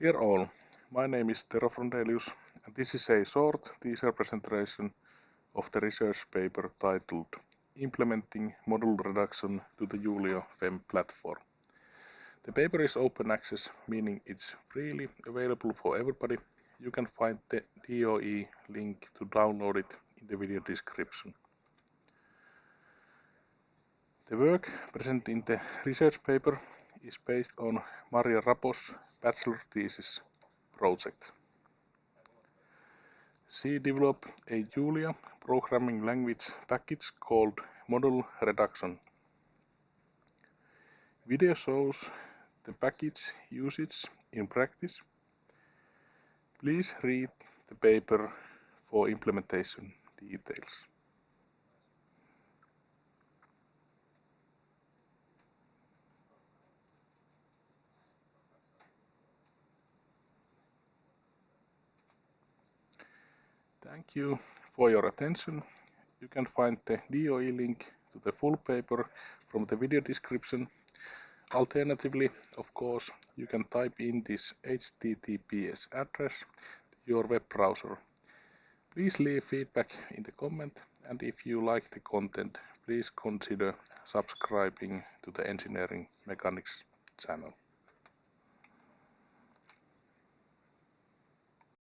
Dear all, my name is Tero Frondelius and this is a short teaser presentation of the research paper titled Implementing Model Reduction to the Julia FEM platform. The paper is open access, meaning it's freely available for everybody. You can find the DOI link to download it in the video description. The work presented in the research paper is based on Marja Rapo's bachelor thesis project. She developed a Julia programming language package called Model Reduction. Video shows the package usage in practice. Please read the paper for implementation details. Thank you for your attention. You can find the DOI link to the full paper from the video description. Alternatively, of course, you can type in this HTTPS address to your web browser. Please leave feedback in the comment and if you like the content, please consider subscribing to the Engineering Mechanics channel.